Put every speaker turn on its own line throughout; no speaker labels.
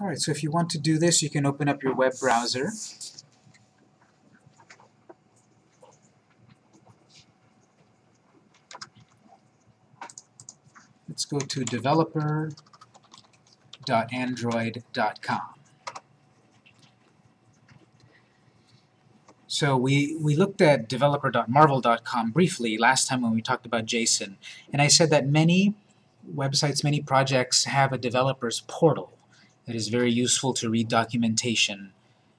Alright, so if you want to do this, you can open up your web browser. Let's go to developer.android.com. So we, we looked at developer.marvel.com briefly last time when we talked about JSON, and I said that many websites, many projects have a developer's portal that is very useful to read documentation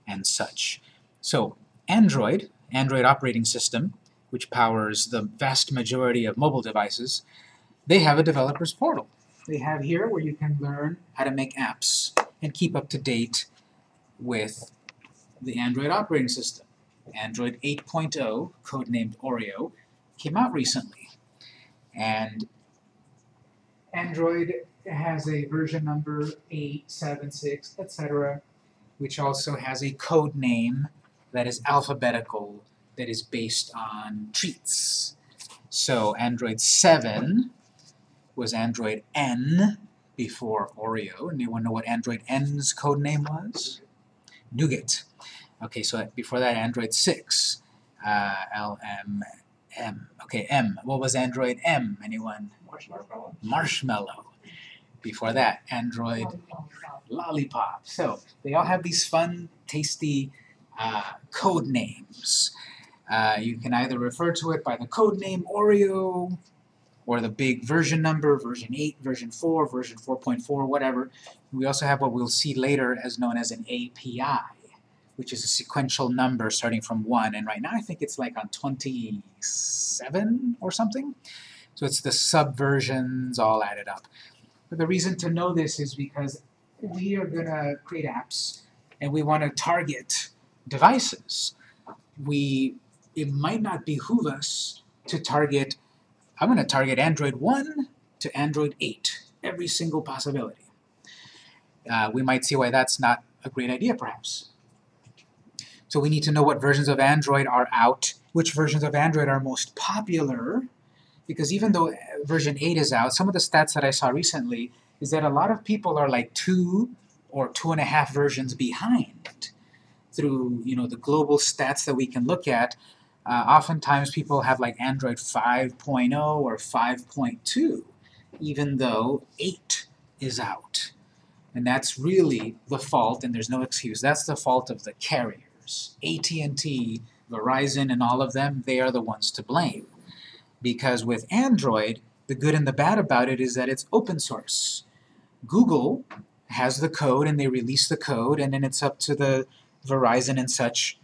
and such. So Android, Android operating system, which powers the vast majority of mobile devices, they have a developer's portal. They have here where you can learn how to make apps and keep up to date with the Android operating system. Android 8.0, codenamed Oreo, came out recently. And Android has a version number 876, etc., which also has a code name that is alphabetical, that is based on treats. So Android 7 was Android N before Oreo. Anyone know what Android N's code name was? Nougat. Okay, so before that, Android 6. Uh, L, M, M. Okay, M. What was Android M? Anyone?
Marshmallow.
Marshmallow. Before that, Android Lollipop. So, they all have these fun, tasty uh, code names. Uh, you can either refer to it by the code name Oreo, or the big version number, version 8, version 4, version 4.4, whatever. We also have what we'll see later as known as an API, which is a sequential number starting from 1, and right now I think it's like on 27 or something. So it's the subversions all added up. But the reason to know this is because we are going to create apps, and we want to target devices. We, it might not behoove us to target I'm going to target Android 1 to Android 8, every single possibility. Uh, we might see why that's not a great idea, perhaps. So we need to know what versions of Android are out, which versions of Android are most popular, because even though version 8 is out, some of the stats that I saw recently is that a lot of people are like two or two and a half versions behind through you know the global stats that we can look at uh, oftentimes people have like Android 5.0 or 5.2, even though 8 is out. And that's really the fault, and there's no excuse. That's the fault of the carriers. AT&T, Verizon, and all of them, they are the ones to blame. Because with Android, the good and the bad about it is that it's open source. Google has the code, and they release the code, and then it's up to the Verizon and such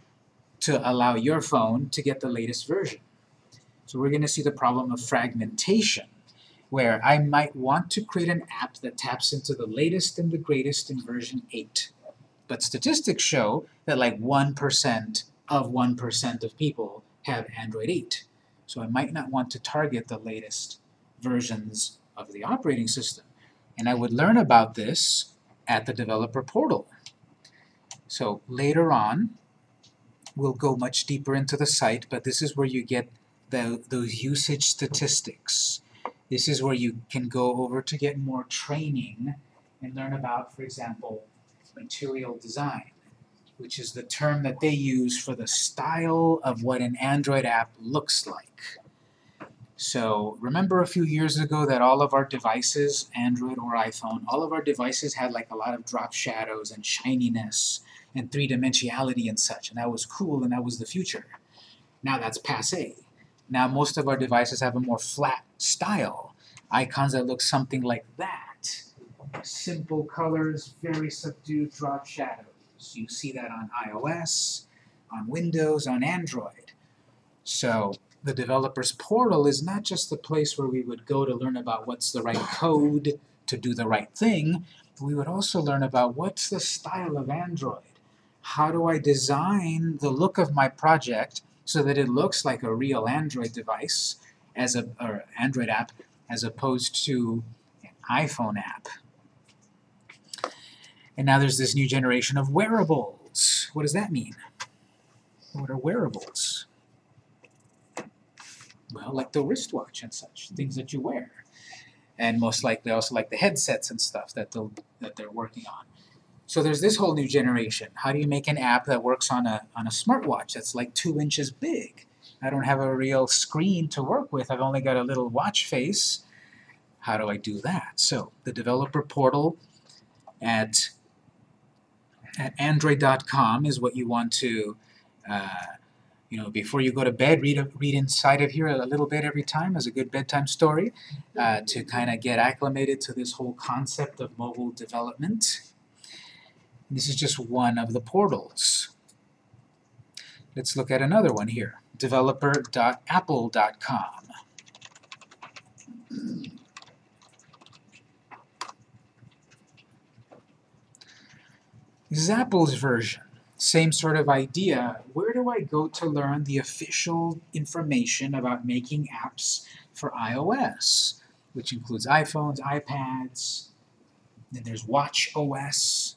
to allow your phone to get the latest version. So we're going to see the problem of fragmentation, where I might want to create an app that taps into the latest and the greatest in version 8. But statistics show that like 1% of 1% of people have Android 8. So I might not want to target the latest versions of the operating system. And I would learn about this at the developer portal. So later on, we'll go much deeper into the site, but this is where you get the, those usage statistics. This is where you can go over to get more training and learn about, for example, material design, which is the term that they use for the style of what an Android app looks like. So remember a few years ago that all of our devices, Android or iPhone, all of our devices had like a lot of drop shadows and shininess and three-dimensionality and such, and that was cool and that was the future. Now that's passe. Now most of our devices have a more flat style. Icons that look something like that. Simple colors, very subdued drop shadows. You see that on iOS, on Windows, on Android. So the developer's portal is not just the place where we would go to learn about what's the right code to do the right thing, we would also learn about what's the style of Android how do I design the look of my project so that it looks like a real Android device as a or Android app as opposed to an iPhone app. And now there's this new generation of wearables. What does that mean? What are wearables? Well, like the wristwatch and such, things that you wear. And most likely also like the headsets and stuff that, they'll, that they're working on. So there's this whole new generation. How do you make an app that works on a, on a smartwatch that's like two inches big? I don't have a real screen to work with. I've only got a little watch face. How do I do that? So the developer portal at, at android.com is what you want to, uh, you know, before you go to bed, read, a, read inside of here a little bit every time as a good bedtime story uh, to kind of get acclimated to this whole concept of mobile development. This is just one of the portals. Let's look at another one here, developer.apple.com. Apple's version. Same sort of idea. Where do I go to learn the official information about making apps for iOS? Which includes iPhones, iPads, then there's Watch OS,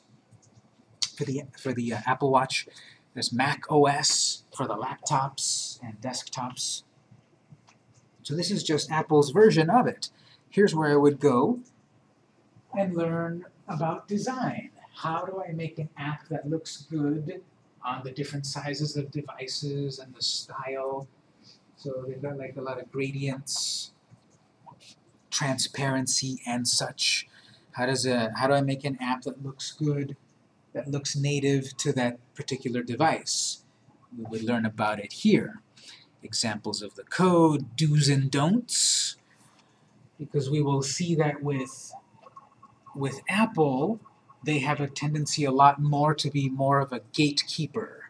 for the, for the uh, Apple Watch. There's Mac OS for the laptops and desktops. So this is just Apple's version of it. Here's where I would go and learn about design. How do I make an app that looks good on the different sizes of devices and the style? So they've got like a lot of gradients, transparency and such. How does a how do I make an app that looks good that looks native to that particular device. We would learn about it here. Examples of the code, do's and don'ts, because we will see that with, with Apple, they have a tendency a lot more to be more of a gatekeeper,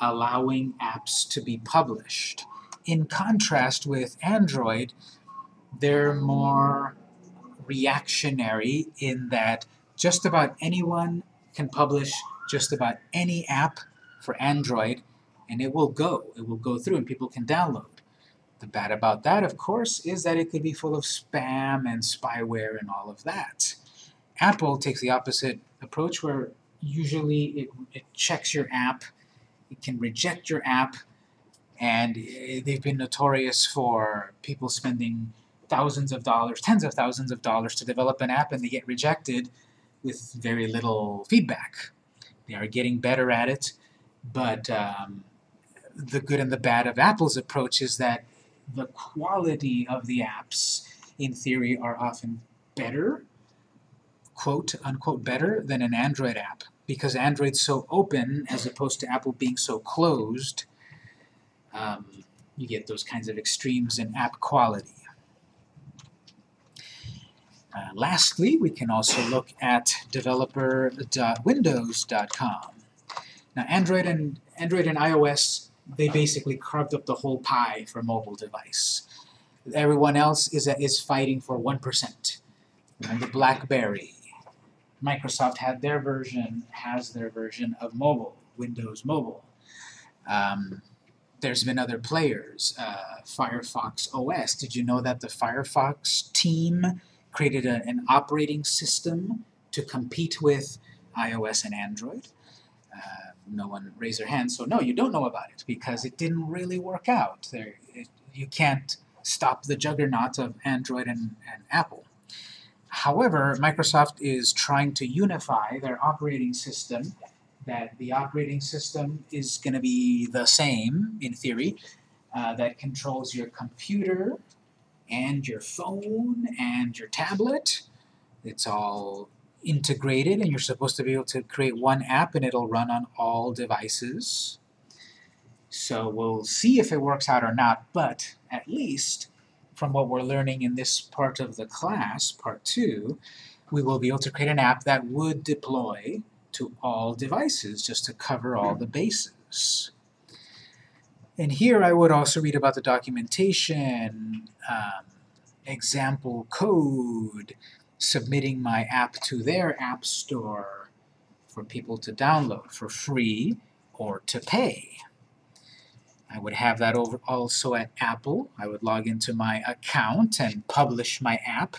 allowing apps to be published. In contrast with Android, they're more reactionary in that just about anyone can publish just about any app for Android and it will go. It will go through and people can download. The bad about that, of course, is that it could be full of spam and spyware and all of that. Apple takes the opposite approach where usually it, it checks your app, it can reject your app, and they've been notorious for people spending thousands of dollars, tens of thousands of dollars to develop an app and they get rejected with very little feedback. They are getting better at it, but um, the good and the bad of Apple's approach is that the quality of the apps, in theory, are often better, quote unquote better, than an Android app. Because Android's so open, as opposed to Apple being so closed, um, you get those kinds of extremes in app quality. Uh, lastly, we can also look at developer.windows.com. Now, Android and Android and iOS, they basically carved up the whole pie for mobile device. Everyone else is, is fighting for 1%. Remember BlackBerry. Microsoft had their version, has their version of mobile, Windows Mobile. Um, there's been other players. Uh, Firefox OS. Did you know that the Firefox team created a, an operating system to compete with iOS and Android. Uh, no one raised their hand, so no, you don't know about it because it didn't really work out. There, it, you can't stop the juggernaut of Android and, and Apple. However, Microsoft is trying to unify their operating system that the operating system is going to be the same, in theory, uh, that controls your computer and your phone and your tablet. It's all integrated and you're supposed to be able to create one app and it'll run on all devices. So we'll see if it works out or not, but at least from what we're learning in this part of the class, part two, we will be able to create an app that would deploy to all devices just to cover all the bases. And here I would also read about the documentation, um, example code, submitting my app to their app store for people to download for free or to pay. I would have that over also at Apple. I would log into my account and publish my app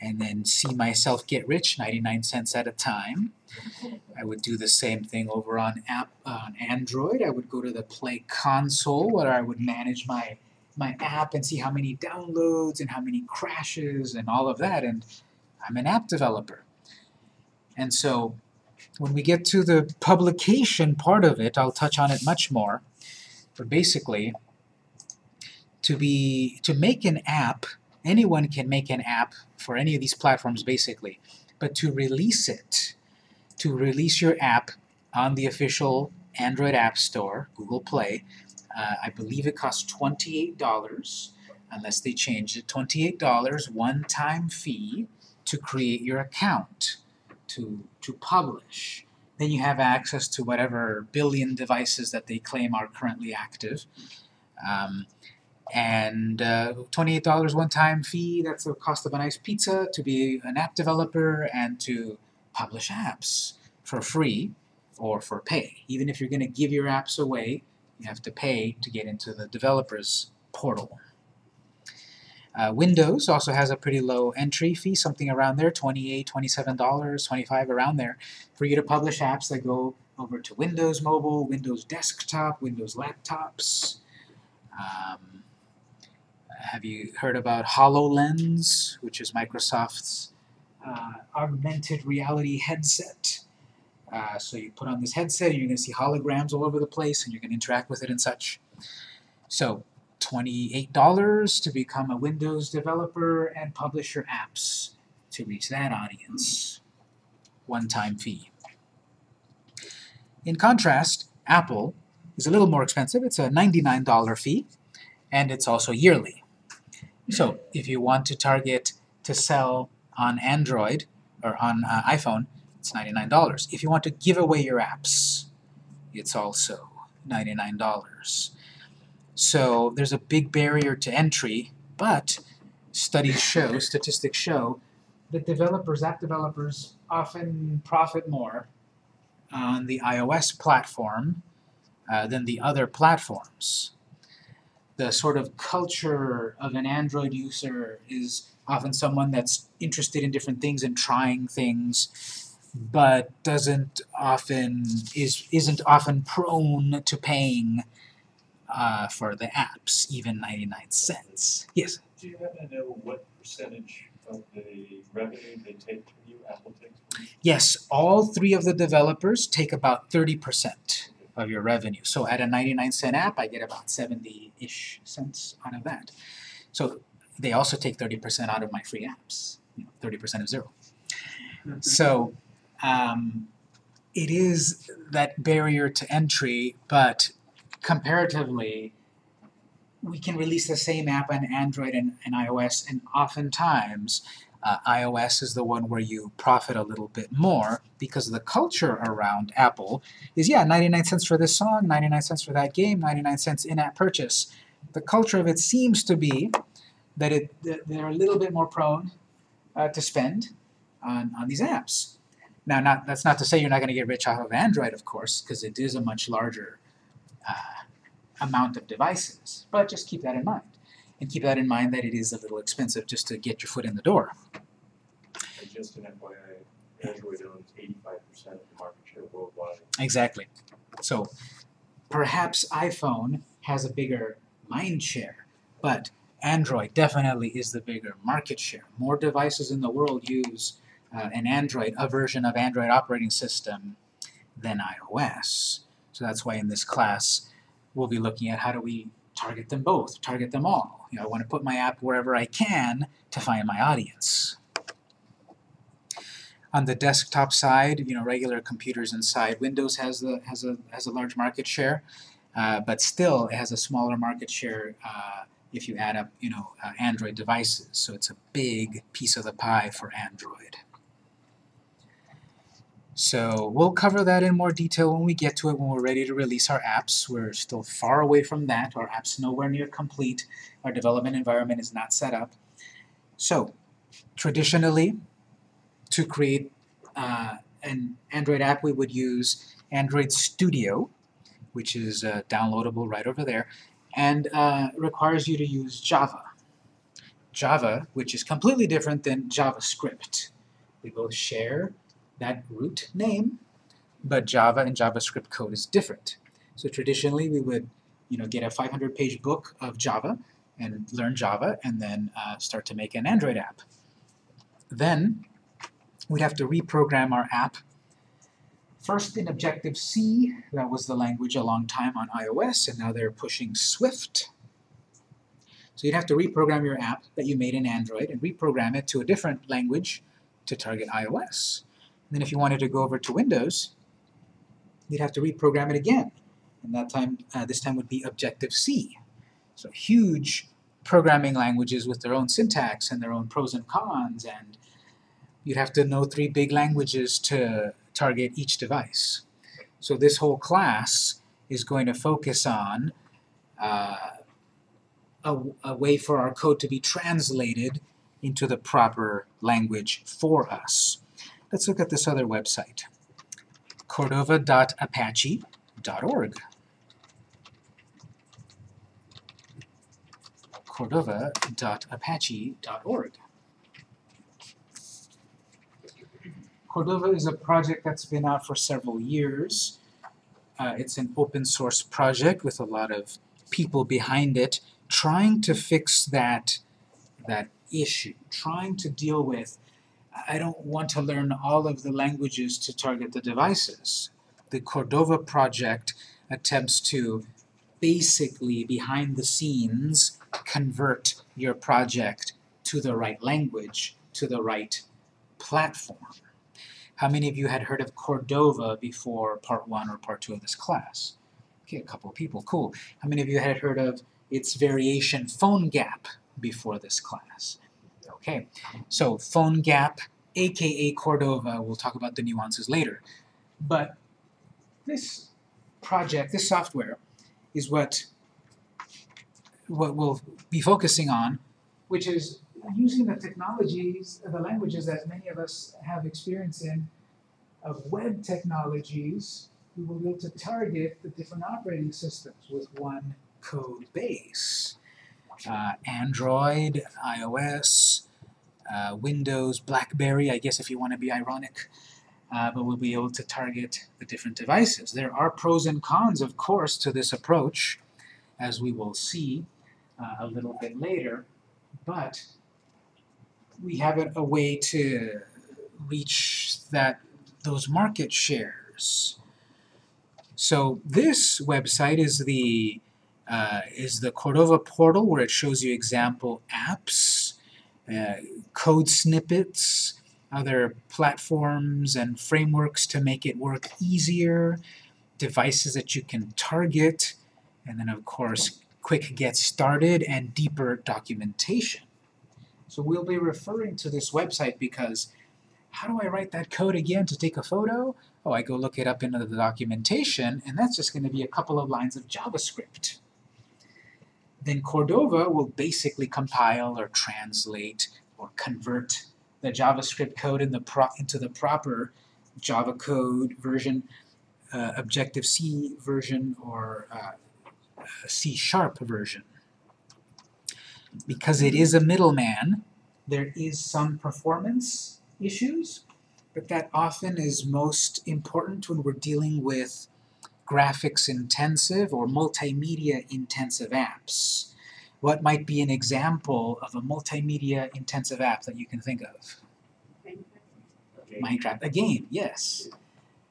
and then see myself get rich 99 cents at a time. I would do the same thing over on app on Android. I would go to the Play console where I would manage my my app and see how many downloads and how many crashes and all of that and I'm an app developer. And so when we get to the publication part of it, I'll touch on it much more. But basically, to be to make an app, anyone can make an app for any of these platforms basically. But to release it, to release your app on the official Android App Store, Google Play, uh, I believe it costs $28, unless they change it, $28 one-time fee to create your account, to, to publish. Then you have access to whatever billion devices that they claim are currently active. Um, and uh, $28 one-time fee, that's the cost of a nice pizza to be an app developer and to publish apps for free or for pay. Even if you're going to give your apps away, you have to pay to get into the developer's portal. Uh, Windows also has a pretty low entry fee, something around there, $28, $27, 25, around there, for you to publish apps that go over to Windows Mobile, Windows Desktop, Windows Laptops. Um, have you heard about HoloLens, which is Microsoft's uh, augmented reality headset? Uh, so you put on this headset and you're going to see holograms all over the place and you can interact with it and such. So $28 to become a Windows developer and publish your apps to reach that audience. One-time fee. In contrast, Apple is a little more expensive. It's a $99 fee, and it's also yearly. So if you want to target to sell on Android or on uh, iPhone, it's $99. If you want to give away your apps, it's also $99. So there's a big barrier to entry, but studies show, statistics show, that developers, app developers, often profit more on the iOS platform uh, than the other platforms. The sort of culture of an Android user is often someone that's interested in different things and trying things but doesn't often is isn't often prone to paying uh, for the apps, even 99 cents. Yes.
Do you happen to know what percentage of the revenue they take from you, Apple takes from you?
Yes, all three of the developers take about 30% of your revenue. So at a 99 cent app, I get about 70-ish cents out of that. So they also take 30% out of my free apps. You know, 30% of zero. So um, it is that barrier to entry, but comparatively, we can release the same app on Android and, and iOS, and oftentimes uh, iOS is the one where you profit a little bit more because the culture around Apple is, yeah, 99 cents for this song, 99 cents for that game, 99 cents in-app purchase. The culture of it seems to be that, it, that they're a little bit more prone uh, to spend on, on these apps. Now, not, that's not to say you're not going to get rich off of Android, of course, because it is a much larger uh, amount of devices. But just keep that in mind. And keep that in mind that it is a little expensive just to get your foot in the door.
And just an FYI, Android owns eighty-five percent of the market share worldwide.
Exactly. So perhaps iPhone has a bigger mind share, but Android definitely is the bigger market share. More devices in the world use uh, an Android, a version of Android operating system than iOS. So that's why in this class we'll be looking at how do we target them both, target them all. You know, I want to put my app wherever I can to find my audience. On the desktop side, you know, regular computers inside Windows has the has a has a large market share, uh, but still it has a smaller market share uh, if you add up, you know, uh, Android devices. So it's a big piece of the pie for Android. So we'll cover that in more detail when we get to it, when we're ready to release our apps. We're still far away from that. Our app's nowhere near complete. Our development environment is not set up. So traditionally, to create uh, an Android app, we would use Android Studio, which is uh, downloadable right over there, and uh, requires you to use Java. Java, which is completely different than JavaScript. We both share that root name, but Java and JavaScript code is different. So traditionally we would you know, get a 500-page book of Java and learn Java and then uh, start to make an Android app. Then we'd have to reprogram our app First in Objective-C, that was the language a long time on iOS, and now they're pushing Swift. So you'd have to reprogram your app that you made in Android and reprogram it to a different language to target iOS. And then if you wanted to go over to Windows, you'd have to reprogram it again. And that time, uh, this time would be Objective-C. So huge programming languages with their own syntax and their own pros and cons, and you'd have to know three big languages to target each device. So this whole class is going to focus on uh, a, a way for our code to be translated into the proper language for us. Let's look at this other website, cordova.apache.org. cordova.apache.org. Cordova is a project that's been out for several years. Uh, it's an open source project with a lot of people behind it trying to fix that, that issue, trying to deal with, I don't want to learn all of the languages to target the devices. The Cordova project attempts to basically, behind the scenes, convert your project to the right language, to the right platform. How many of you had heard of Cordova before part one or part two of this class? Okay, a couple of people, cool. How many of you had heard of its variation PhoneGap before this class? Okay, so PhoneGap, aka Cordova, we'll talk about the nuances later. But this project, this software, is what what we'll be focusing on, which is using the technologies, the languages that many of us have experience in, of web technologies, we will be able to target the different operating systems with one code base. Uh, Android, iOS, uh, Windows, BlackBerry, I guess if you want to be ironic, uh, but we'll be able to target the different devices. There are pros and cons, of course, to this approach, as we will see uh, a little bit later, but we have a, a way to reach that those market shares. So this website is the uh, is the Cordova portal where it shows you example apps, uh, code snippets, other platforms and frameworks to make it work easier, devices that you can target, and then of course quick get started and deeper documentation. So we'll be referring to this website because how do I write that code again to take a photo? Oh, I go look it up into the documentation, and that's just going to be a couple of lines of JavaScript. Then Cordova will basically compile or translate or convert the JavaScript code in the into the proper Java code version, uh, Objective-C version, or uh, C-sharp version. Because it is a middleman, there is some performance issues, but that often is most important when we're dealing with graphics intensive or multimedia intensive apps. What might be an example of a multimedia intensive app that you can think of? Minecraft, a game, yes.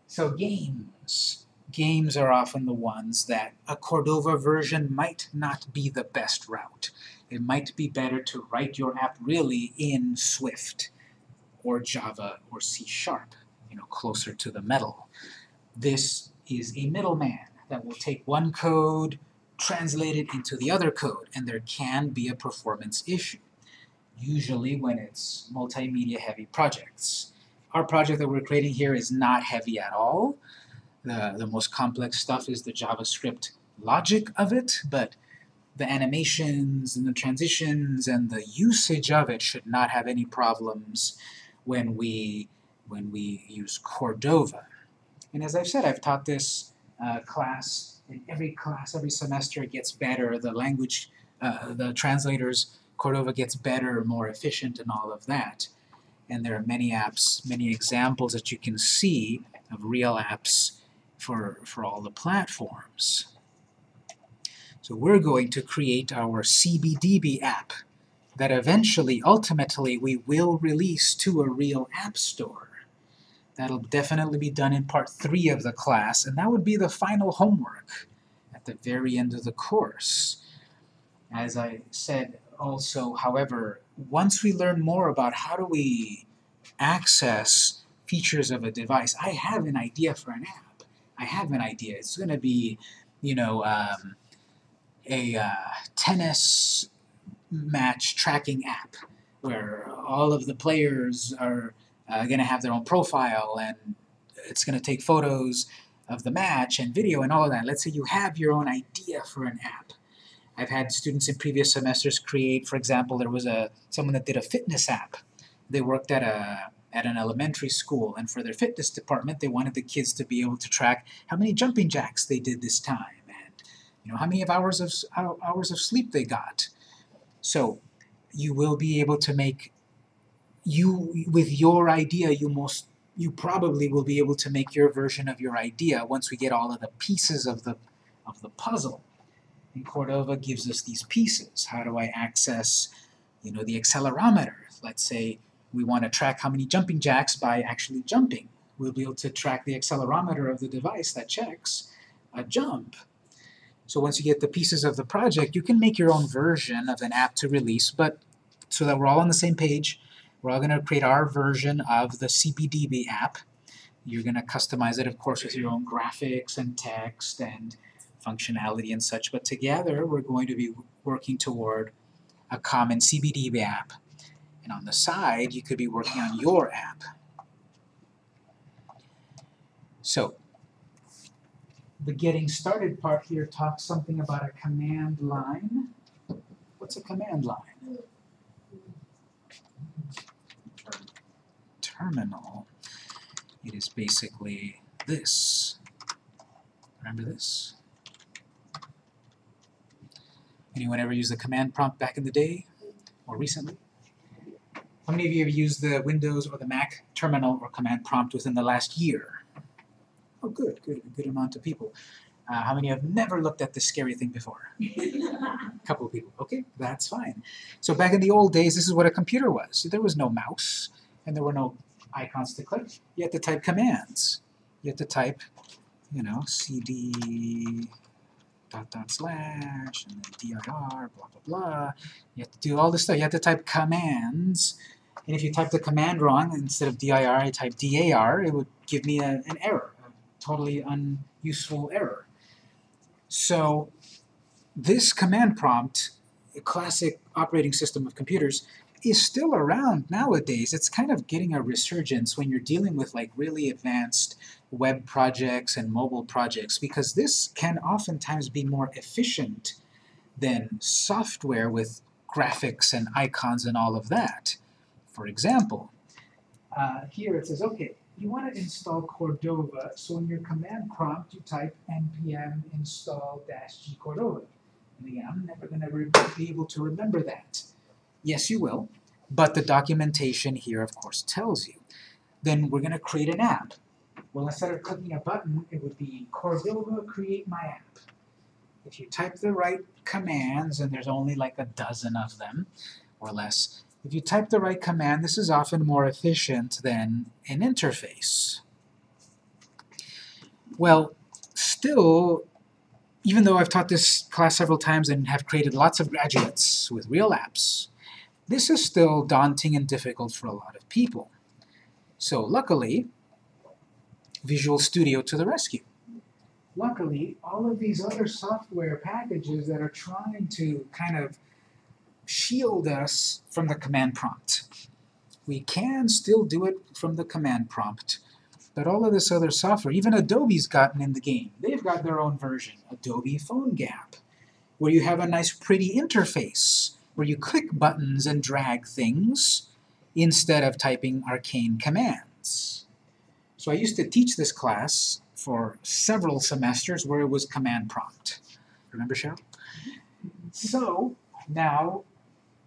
So games. Games are often the ones that a Cordova version might not be the best route. It might be better to write your app really in Swift or Java or C Sharp, you know, closer to the metal. This is a middleman that will take one code, translate it into the other code, and there can be a performance issue, usually when it's multimedia heavy projects. Our project that we're creating here is not heavy at all. The, the most complex stuff is the JavaScript logic of it, but the animations and the transitions and the usage of it should not have any problems when we when we use Cordova. And as I've said, I've taught this uh, class and every class, every semester it gets better. The language, uh, the translators, Cordova gets better, more efficient, and all of that. And there are many apps, many examples that you can see of real apps for, for all the platforms. So we're going to create our CBDB app that eventually, ultimately, we will release to a real app store. That'll definitely be done in part three of the class, and that would be the final homework at the very end of the course. As I said also, however, once we learn more about how do we access features of a device, I have an idea for an app. I have an idea. It's going to be, you know, um, a uh, tennis match tracking app where all of the players are uh, going to have their own profile and it's going to take photos of the match and video and all of that. Let's say you have your own idea for an app. I've had students in previous semesters create, for example, there was a someone that did a fitness app. They worked at a at an elementary school and for their fitness department they wanted the kids to be able to track how many jumping jacks they did this time and you know how many of hours of hours of sleep they got. So you will be able to make you with your idea you most you probably will be able to make your version of your idea once we get all of the pieces of the of the puzzle. And Cordova gives us these pieces. How do I access, you know, the accelerometer? Let's say we want to track how many jumping jacks by actually jumping. We'll be able to track the accelerometer of the device that checks a jump. So once you get the pieces of the project, you can make your own version of an app to release, but so that we're all on the same page, we're all going to create our version of the CBDB app. You're going to customize it, of course, with your own graphics and text and functionality and such, but together we're going to be working toward a common CBDB app. And on the side, you could be working on your app. So, the getting started part here talks something about a command line. What's a command line? Terminal. It is basically this. Remember this? Anyone ever use the command prompt back in the day or recently? How many of you have used the Windows or the Mac terminal or command prompt within the last year? Oh, good, good, a good amount of people. Uh, how many have never looked at this scary thing before? a couple of people. Okay, that's fine. So back in the old days, this is what a computer was. There was no mouse, and there were no icons to click. You have to type commands. You have to type, you know, cd dot dot slash, and then dir, blah, blah, blah. You have to do all this stuff. You have to type commands. And if you type the command wrong, instead of dir, I type dar, it would give me a, an error, a totally unuseful error. So this command prompt, a classic operating system of computers, is still around nowadays. It's kind of getting a resurgence when you're dealing with like really advanced web projects and mobile projects because this can oftentimes be more efficient than software with graphics and icons and all of that. For example, uh, here it says, okay, you want to install Cordova, so in your command prompt you type npm install -g Cordova. And again, I'm never going to be able to remember that. Yes, you will, but the documentation here, of course, tells you. Then we're going to create an app. Well, instead of clicking a button, it would be Cordova create my app. If you type the right commands, and there's only like a dozen of them, or less, if you type the right command, this is often more efficient than an interface. Well, still, even though I've taught this class several times and have created lots of graduates with real apps, this is still daunting and difficult for a lot of people. So luckily, Visual Studio to the rescue. Luckily, all of these other software packages that are trying to kind of shield us from the command prompt. We can still do it from the command prompt, but all of this other software, even Adobe's gotten in the game. They've got their own version, Adobe PhoneGap, where you have a nice pretty interface where you click buttons and drag things instead of typing arcane commands. So I used to teach this class for several semesters where it was command prompt. Remember, Cheryl? So now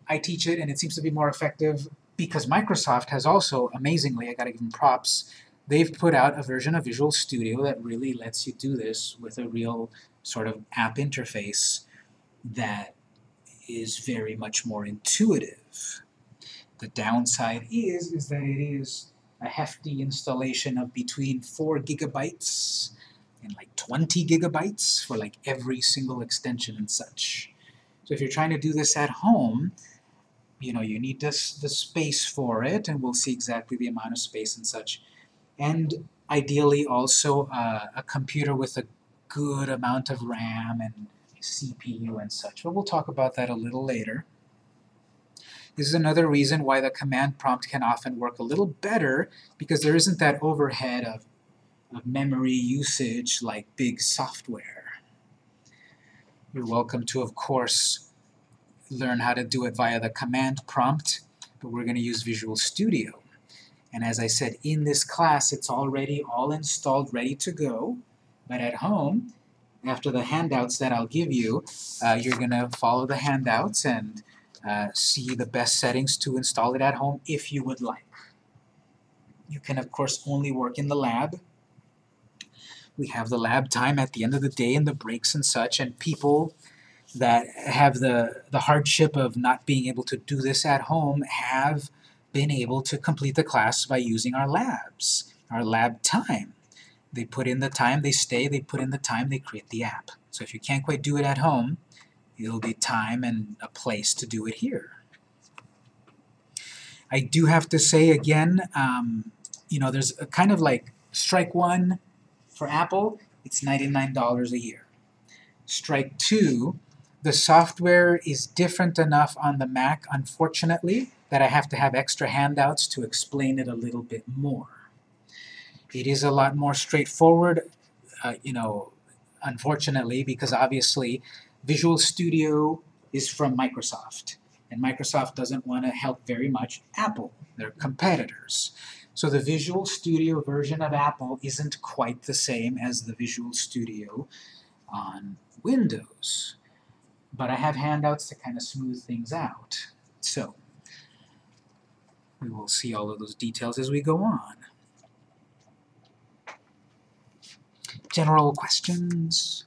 I teach it and it seems to be more effective because Microsoft has also, amazingly, I gotta give them props, they've put out a version of Visual Studio that really lets you do this with a real sort of app interface that is very much more intuitive. The downside is, is that it is a hefty installation of between 4 gigabytes and like 20 gigabytes for like every single extension and such. So if you're trying to do this at home, you know, you need this, the space for it, and we'll see exactly the amount of space and such. And ideally also uh, a computer with a good amount of RAM and CPU and such, but we'll talk about that a little later. This is another reason why the command prompt can often work a little better because there isn't that overhead of, of memory usage like big software. You're welcome to, of course, learn how to do it via the command prompt, but we're going to use Visual Studio. And as I said, in this class, it's already all installed, ready to go. But at home, after the handouts that I'll give you, uh, you're going to follow the handouts and uh, see the best settings to install it at home if you would like. You can, of course, only work in the lab. We have the lab time at the end of the day and the breaks and such, and people that have the, the hardship of not being able to do this at home have been able to complete the class by using our labs, our lab time. They put in the time, they stay, they put in the time, they create the app. So if you can't quite do it at home, it'll be time and a place to do it here. I do have to say again, um, you know, there's a kind of like strike one for Apple, it's $99 a year. Strike two, the software is different enough on the Mac, unfortunately, that I have to have extra handouts to explain it a little bit more. It is a lot more straightforward, uh, you know, unfortunately, because obviously Visual Studio is from Microsoft, and Microsoft doesn't want to help very much Apple. They're competitors. So the Visual Studio version of Apple isn't quite the same as the Visual Studio on Windows. But I have handouts to kind of smooth things out. So, we will see all of those details as we go on. General questions?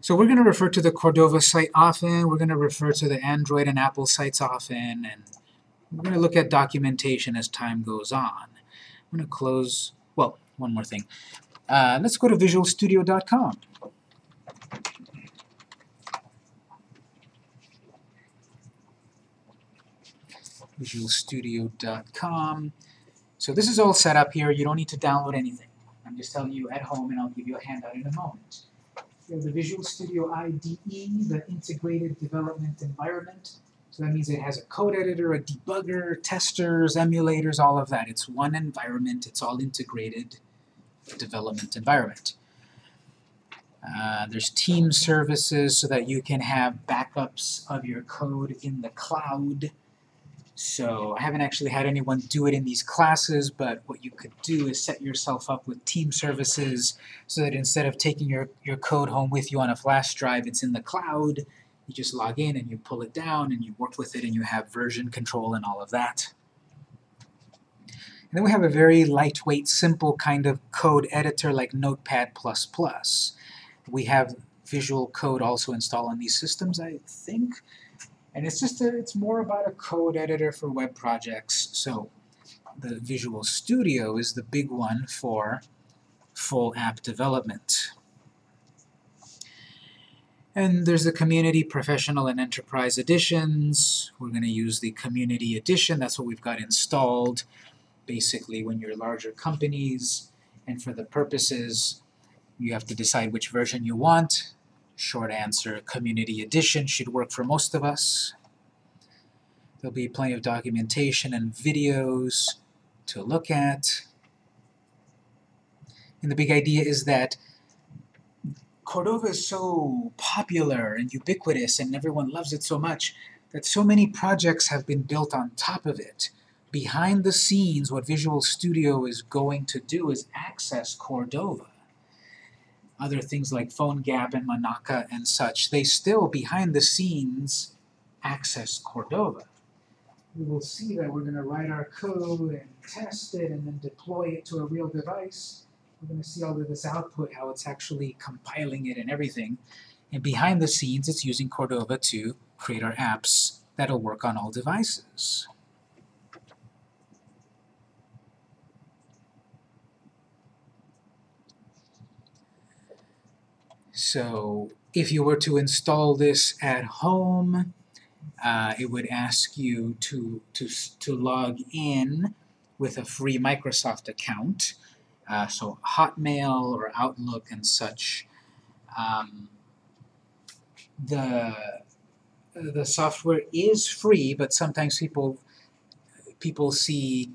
So we're going to refer to the Cordova site often, we're going to refer to the Android and Apple sites often, and we're going to look at documentation as time goes on. I'm going to close, well, one more thing. Uh, let's go to visualstudio.com. visualstudio.com. So this is all set up here. You don't need to download anything. I'm just telling you at home, and I'll give you a handout in a moment. You have the Visual Studio IDE, the Integrated Development Environment. So that means it has a code editor, a debugger, testers, emulators, all of that. It's one environment. It's all integrated development environment. Uh, there's team services so that you can have backups of your code in the cloud. So I haven't actually had anyone do it in these classes, but what you could do is set yourself up with team services so that instead of taking your, your code home with you on a flash drive, it's in the cloud. You just log in and you pull it down and you work with it and you have version control and all of that. And then we have a very lightweight, simple kind of code editor like Notepad++. We have Visual Code also installed on these systems, I think. And it's just a, it's more about a code editor for web projects. So the Visual Studio is the big one for full app development. And there's the Community, Professional, and Enterprise editions. We're going to use the Community edition. That's what we've got installed. Basically, when you're larger companies, and for the purposes, you have to decide which version you want. Short answer, Community Edition should work for most of us. There'll be plenty of documentation and videos to look at. And the big idea is that Cordova is so popular and ubiquitous and everyone loves it so much that so many projects have been built on top of it. Behind the scenes, what Visual Studio is going to do is access Cordova other things like PhoneGap and Monaca and such, they still, behind the scenes, access Cordova. We will see that we're going to write our code and test it and then deploy it to a real device. We're going to see all of this output, how it's actually compiling it and everything. And behind the scenes, it's using Cordova to create our apps that'll work on all devices. So if you were to install this at home, uh, it would ask you to, to, to log in with a free Microsoft account. Uh, so Hotmail or Outlook and such. Um, the the software is free, but sometimes people people see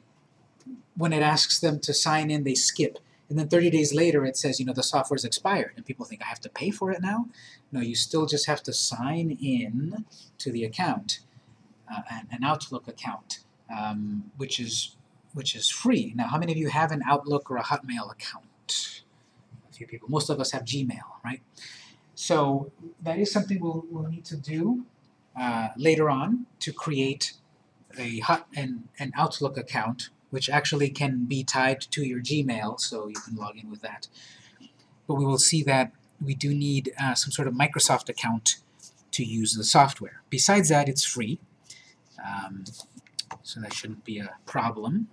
when it asks them to sign in, they skip. And then 30 days later, it says, you know, the software's expired, and people think I have to pay for it now. No, you still just have to sign in to the account, uh, an, Outlook account, um, which is which is free. Now, how many of you have an Outlook or a Hotmail account? A few people. Most of us have Gmail, right? So that is something we'll, we'll need to do uh, later on to create a hot an, an Outlook account, which actually can be tied to your Gmail, so you can log in with that. But we will see that we do need uh, some sort of Microsoft account to use the software. Besides that, it's free, um, so that shouldn't be a problem.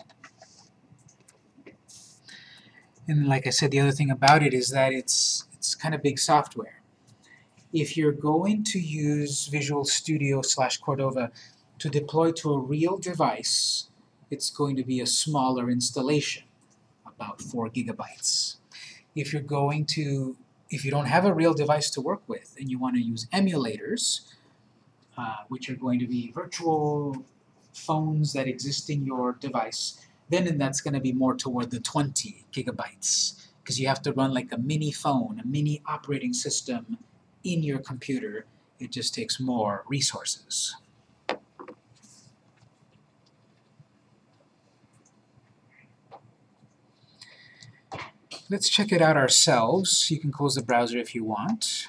And like I said, the other thing about it is that it's it's kind of big software. If you're going to use Visual Studio slash Cordova to deploy to a real device, it's going to be a smaller installation, about 4 gigabytes. If you're going to, if you don't have a real device to work with and you want to use emulators, uh, which are going to be virtual phones that exist in your device, then that's going to be more toward the 20 gigabytes because you have to run like a mini phone, a mini operating system in your computer. It just takes more resources. Let's check it out ourselves. You can close the browser if you want.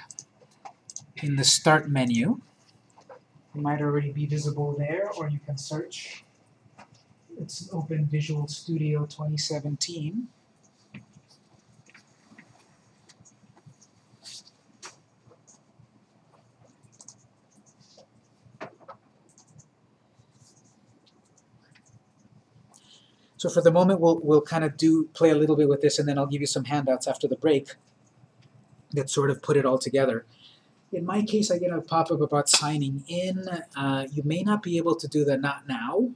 In the Start menu, it might already be visible there, or you can search. It's open Visual Studio 2017. So for the moment, we'll, we'll kind of do, play a little bit with this, and then I'll give you some handouts after the break that sort of put it all together. In my case, I get a pop-up about signing in. Uh, you may not be able to do the not now.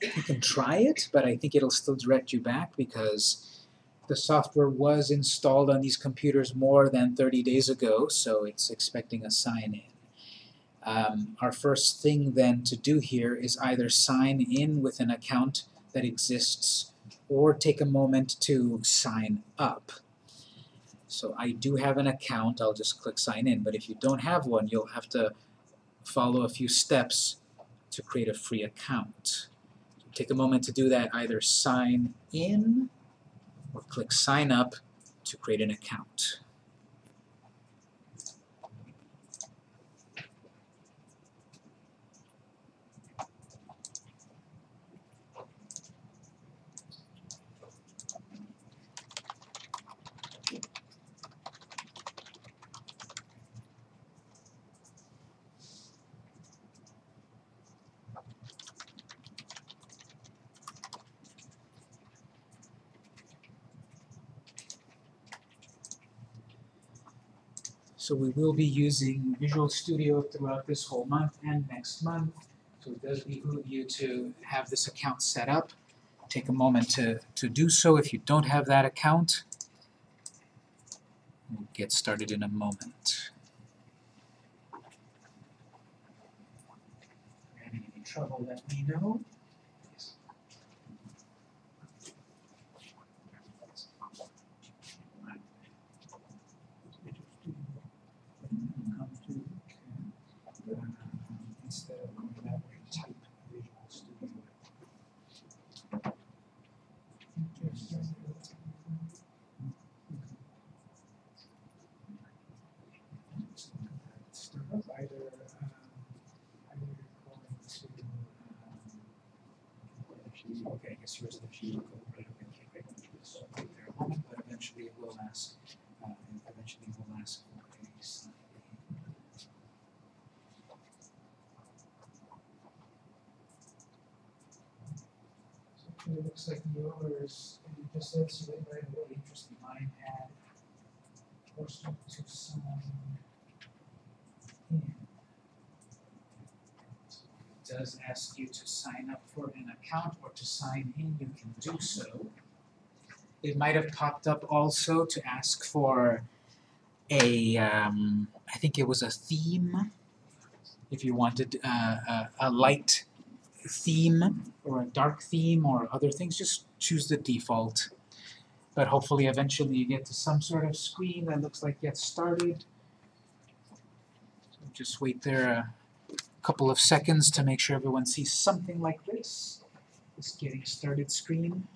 You can try it, but I think it'll still direct you back because the software was installed on these computers more than 30 days ago, so it's expecting a sign-in. Um, our first thing then to do here is either sign in with an account that exists or take a moment to sign up. So I do have an account, I'll just click sign in, but if you don't have one, you'll have to follow a few steps to create a free account. Take a moment to do that, either sign in or click sign up to create an account. So we will be using Visual Studio throughout this whole month and next month. So it does behoove you to have this account set up. Take a moment to, to do so if you don't have that account. We'll get started in a moment. If you're having any trouble, let me know. come to, uh, instead of going that way, type Visual Studio. Start up either, um, either you're going to, um, okay, I guess yours, if you go right away, okay, great. So wait there a moment, but eventually it will ask, uh, eventually it will ask for a sign in. So it looks like yours, you just said so right away, interesting, mine had forced to sign in. It does ask you to sign up for an account or to sign in, you can do so. It might have popped up also to ask for a, um, I think it was a theme. If you wanted uh, a, a light theme or a dark theme or other things, just choose the default. But hopefully eventually you get to some sort of screen that looks like get started. Just wait there a couple of seconds to make sure everyone sees something like this. This getting started screen.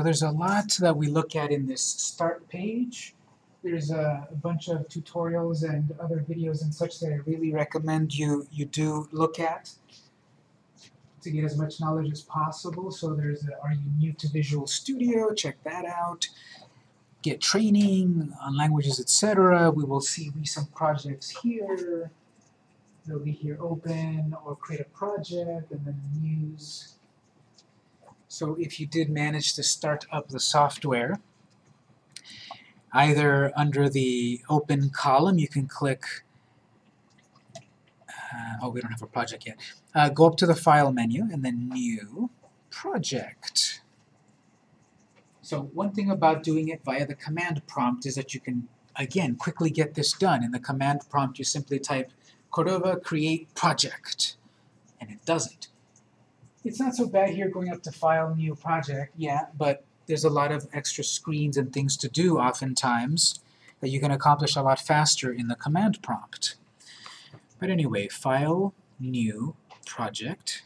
So there's a lot that we look at in this start page. There's a, a bunch of tutorials and other videos and such that I really recommend you, you do look at to get as much knowledge as possible. So there's a, Are You New to Visual Studio? Check that out. Get training on languages, etc. We will see recent projects here. They'll be here open or create a project and then news. So if you did manage to start up the software, either under the open column you can click, uh, oh we don't have a project yet, uh, go up to the file menu and then new project. So one thing about doing it via the command prompt is that you can again quickly get this done. In the command prompt you simply type Cordova create project and it does it it's not so bad here going up to File, New Project, yeah, but there's a lot of extra screens and things to do oftentimes that you can accomplish a lot faster in the command prompt. But anyway, File, New, Project.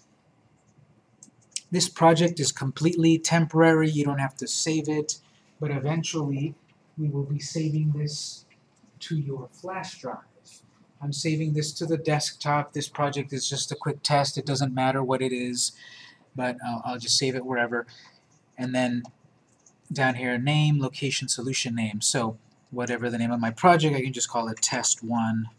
This project is completely temporary, you don't have to save it, but eventually we will be saving this to your flash drive. I'm saving this to the desktop. This project is just a quick test. It doesn't matter what it is, but I'll, I'll just save it wherever. And then down here, name, location, solution name. So whatever the name of my project, I can just call it test one.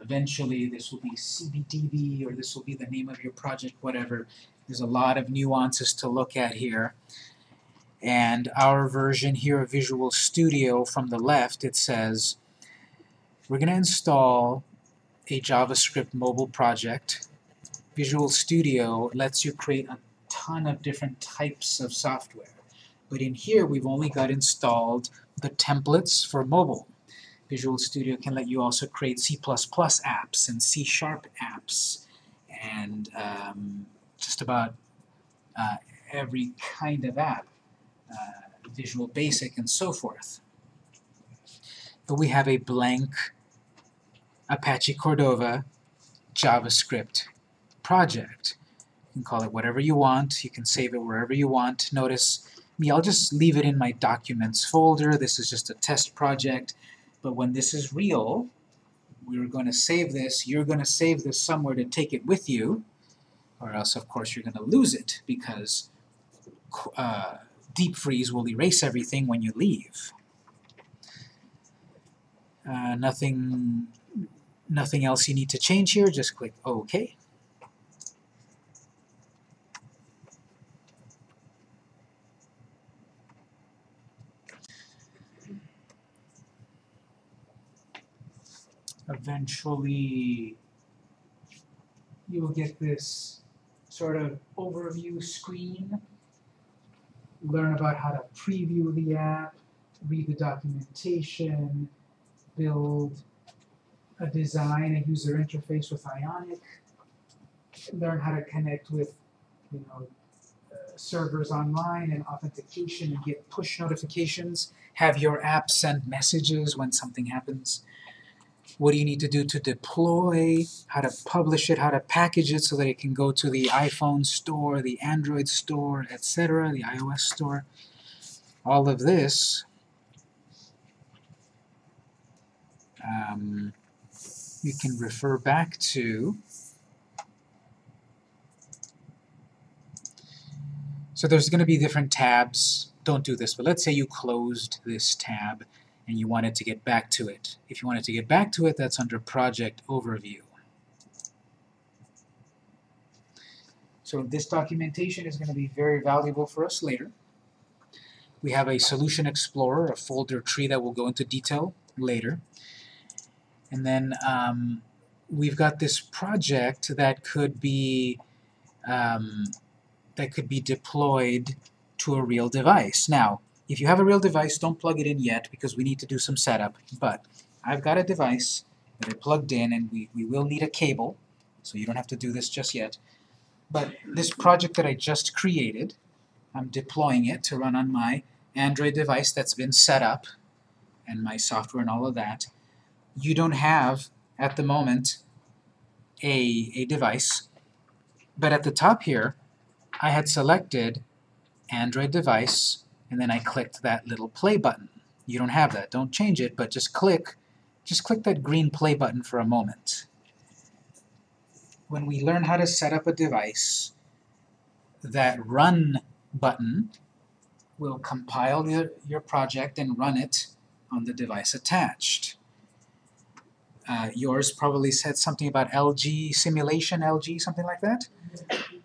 Eventually, this will be CBDB, or this will be the name of your project, whatever. There's a lot of nuances to look at here. And our version here of Visual Studio from the left, it says we're going to install a JavaScript mobile project. Visual Studio lets you create a ton of different types of software. But in here, we've only got installed the templates for mobile. Visual Studio can let you also create C++ apps and C-sharp apps and um, just about uh, every kind of app, uh, Visual Basic and so forth. But we have a blank Apache Cordova JavaScript project. You can call it whatever you want. You can save it wherever you want. Notice me, I'll just leave it in my Documents folder. This is just a test project. But when this is real, we're going to save this. You're going to save this somewhere to take it with you, or else, of course, you're going to lose it because uh, deep freeze will erase everything when you leave. Uh, nothing, nothing else you need to change here. Just click OK. eventually you will get this sort of overview screen, learn about how to preview the app, read the documentation, build a design, a user interface with Ionic, learn how to connect with, you know, uh, servers online and authentication and get push notifications, have your app send messages when something happens. What do you need to do to deploy, how to publish it, how to package it so that it can go to the iPhone store, the Android store, etc., the iOS store. All of this um, you can refer back to So there's going to be different tabs. Don't do this, but let's say you closed this tab and you wanted to get back to it. If you wanted to get back to it, that's under Project Overview. So this documentation is going to be very valuable for us later. We have a Solution Explorer, a folder tree that will go into detail later. And then um, we've got this project that could be um, that could be deployed to a real device. Now, if you have a real device, don't plug it in yet because we need to do some setup. But I've got a device that I plugged in and we, we will need a cable, so you don't have to do this just yet. But this project that I just created, I'm deploying it to run on my Android device that's been set up and my software and all of that. You don't have, at the moment, a, a device, but at the top here, I had selected Android device, and then I clicked that little play button. You don't have that. Don't change it, but just click, just click that green play button for a moment. When we learn how to set up a device, that run button will compile your, your project and run it on the device attached. Uh, yours probably said something about LG simulation, LG, something like that?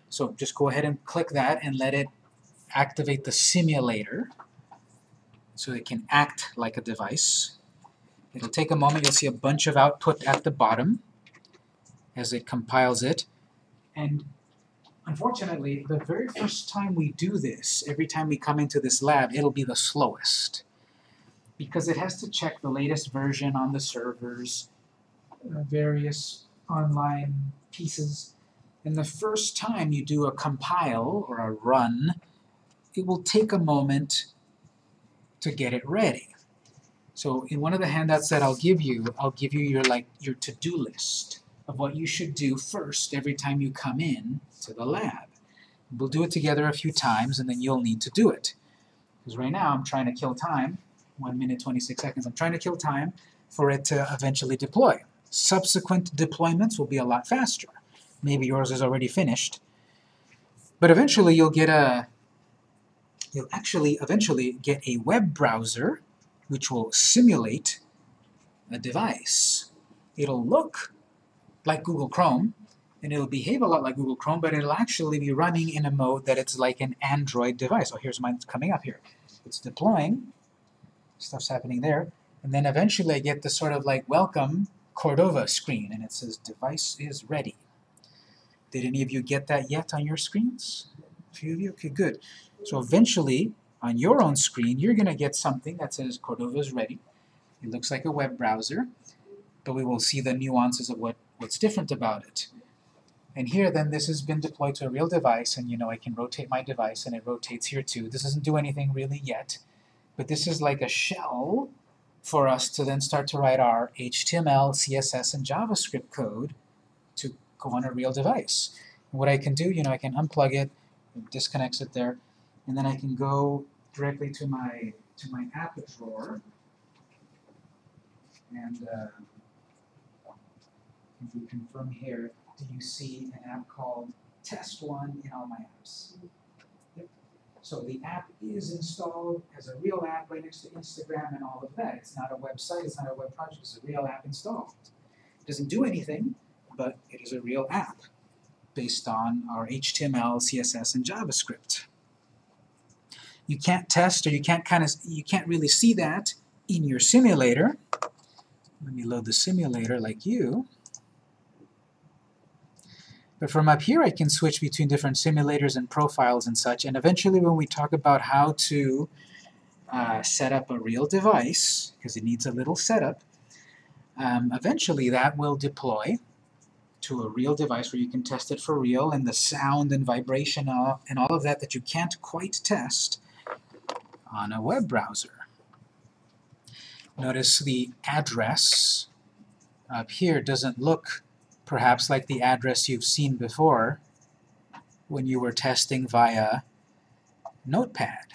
So just go ahead and click that and let it activate the simulator so it can act like a device. It'll take a moment. You'll see a bunch of output at the bottom as it compiles it. And unfortunately, the very first time we do this, every time we come into this lab, it'll be the slowest because it has to check the latest version on the servers, Uh, various online pieces. And the first time you do a compile or a run, it will take a moment to get it ready. So in one of the handouts that I'll give you, I'll give you your like your to-do list of what you should do first every time you come in to the lab. We'll do it together a few times and then you'll need to do it. Because right now I'm trying to kill time, 1 minute 26 seconds, I'm trying to kill time for it to eventually deploy. Subsequent deployments will be a lot faster. Maybe yours is already finished. But eventually you'll get a you'll actually eventually get a web browser which will simulate a device. It'll look like Google Chrome, and it'll behave a lot like Google Chrome, but it'll actually be running in a mode that it's like an Android device. Oh, here's mine coming up here. It's deploying, stuff's happening there, and then eventually I get the sort of like welcome Cordova screen, and it says device is ready. Did any of you get that yet on your screens? A few of you? Okay, good. So eventually, on your own screen, you're going to get something that says Cordova is ready. It looks like a web browser, but we will see the nuances of what, what's different about it. And here, then, this has been deployed to a real device, and you know I can rotate my device, and it rotates here too. This doesn't do anything really yet, but this is like a shell for us to then start to write our HTML, CSS, and JavaScript code to go on a real device. What I can do, you know, I can unplug it, it disconnects it there, and then I can go directly to my to my app drawer and uh, if we confirm here, do you see an app called Test One in all my apps? So the app is installed as a real app right next to Instagram and all of that. It's not a website, it's not a web project, it's a real app installed. It doesn't do anything, but it is a real app based on our HTML, CSS, and JavaScript. You can't test or you can't kind of you can't really see that in your simulator. Let me load the simulator like you. But from up here I can switch between different simulators and profiles and such, and eventually when we talk about how to uh, set up a real device, because it needs a little setup, um, eventually that will deploy to a real device where you can test it for real and the sound and vibration uh, and all of that that you can't quite test on a web browser. Notice the address up here doesn't look perhaps like the address you've seen before when you were testing via Notepad.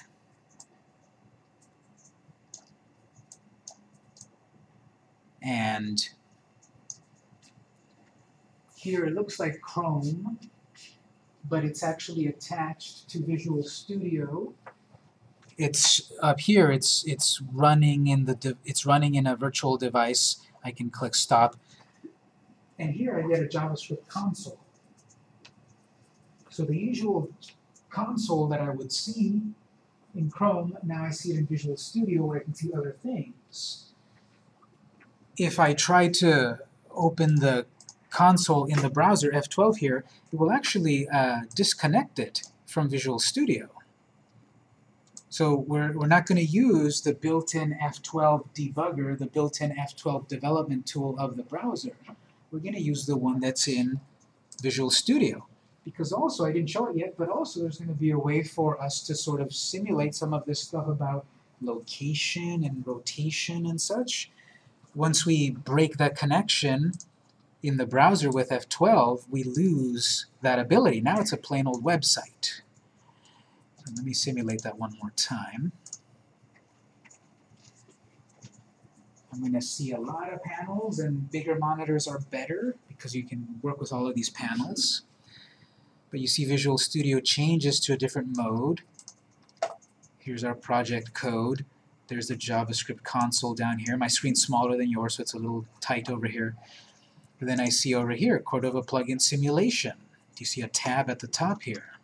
And here it looks like Chrome, but it's actually attached to Visual Studio. It's up here. It's it's running in the it's running in a virtual device. I can click stop, and here I get a JavaScript console. So the usual console that I would see in Chrome, now I see it in Visual Studio where I can see other things. If I try to open the console in the browser, F12 here, it will actually uh, disconnect it from Visual Studio. So we're, we're not going to use the built-in F12 debugger, the built-in F12 development tool of the browser. We're going to use the one that's in Visual Studio. Because also, I didn't show it yet, but also there's going to be a way for us to sort of simulate some of this stuff about location and rotation and such. Once we break that connection, in the browser with F12, we lose that ability. Now it's a plain old website. Let me simulate that one more time. I'm going to see a lot of panels, and bigger monitors are better because you can work with all of these panels. But you see Visual Studio changes to a different mode. Here's our project code. There's the JavaScript console down here. My screen's smaller than yours, so it's a little tight over here. And then I see over here, Cordova plugin simulation. Do you see a tab at the top here?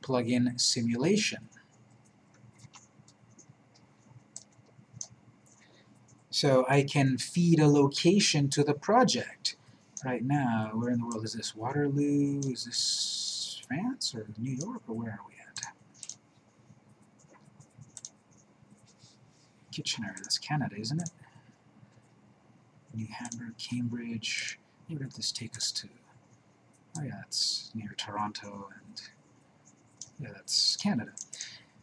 Plugin simulation. So I can feed a location to the project. Right now, where in the world is this? Waterloo? Is this France or New York or where are we at? Kitchener, that's Canada, isn't it? New Hamburg, Cambridge. Where did this take us to? Oh yeah, it's near Toronto, and yeah, that's Canada.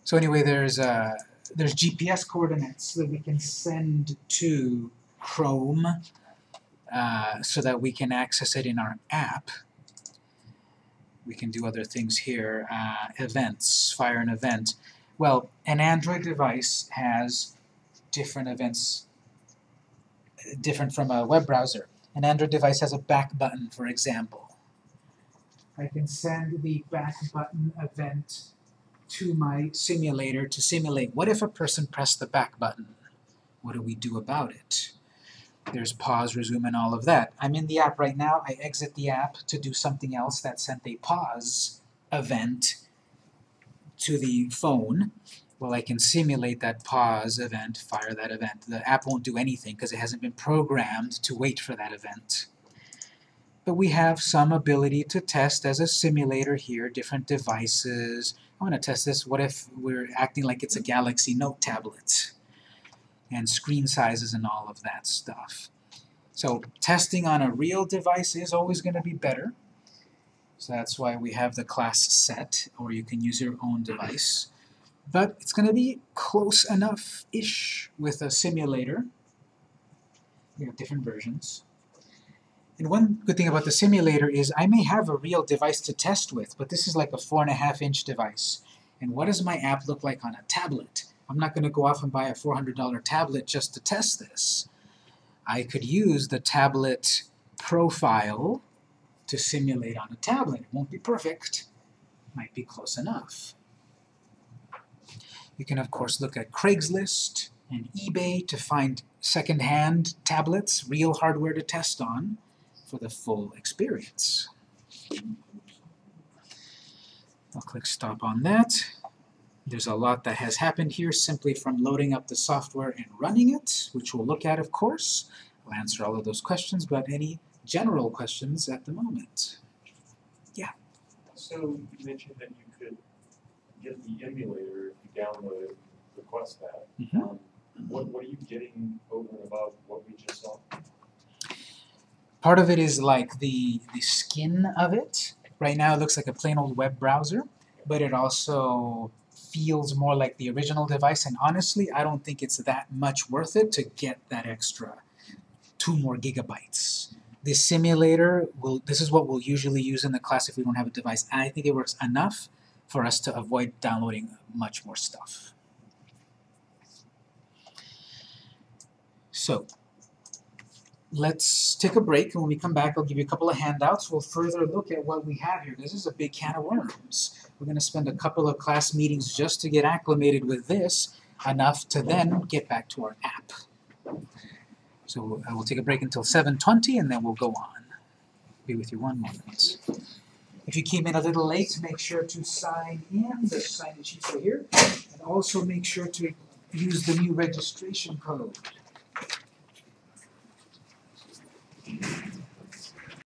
So anyway, there's uh, there's GPS coordinates that we can send to Chrome uh, so that we can access it in our app. We can do other things here. Uh, events, fire an event. Well, an Android device has different events different from a web browser. An Android device has a back button, for example. I can send the back button event to my simulator to simulate what if a person pressed the back button? What do we do about it? There's pause, resume, and all of that. I'm in the app right now. I exit the app to do something else that sent a pause event to the phone. Well, I can simulate that pause event, fire that event. The app won't do anything because it hasn't been programmed to wait for that event. But we have some ability to test as a simulator here, different devices. I want to test this. What if we're acting like it's a Galaxy Note tablet? And screen sizes and all of that stuff. So testing on a real device is always going to be better. So that's why we have the class set, or you can use your own device but it's going to be close enough-ish with a simulator. We have different versions. And one good thing about the simulator is I may have a real device to test with, but this is like a four and a half inch device. And what does my app look like on a tablet? I'm not going to go off and buy a $400 tablet just to test this. I could use the tablet profile to simulate on a tablet. It won't be perfect, might be close enough. You can, of course, look at Craigslist and eBay to find second-hand tablets, real hardware to test on, for the full experience. I'll click Stop on that. There's a lot that has happened here simply from loading up the software and running it, which we'll look at, of course. I'll answer all of those questions, but any general questions at the moment? Yeah?
So you mentioned that you could get the emulator if you download it, request that.
Mhm.
Um, What, what are you getting over and above what we just saw?
Part of it is like the the skin of it. Right now it looks like a plain old web browser, but it also feels more like the original device and honestly I don't think it's that much worth it to get that extra two more gigabytes. The simulator will this is what we'll usually use in the class if we don't have a device. And I think it works enough for us to avoid downloading much more stuff. So let's take a break and when we come back I'll give you a couple of handouts. We'll further look at what we have here. This is a big can of worms. We're gonna spend a couple of class meetings just to get acclimated with this, enough to then get back to our app. So uh, I will take a break until seven twenty and then we'll go on. Be with you one moment. If you came in a little late, make sure to sign in, the sign-in sheets are here. And also make sure to use the new registration code. Thank you.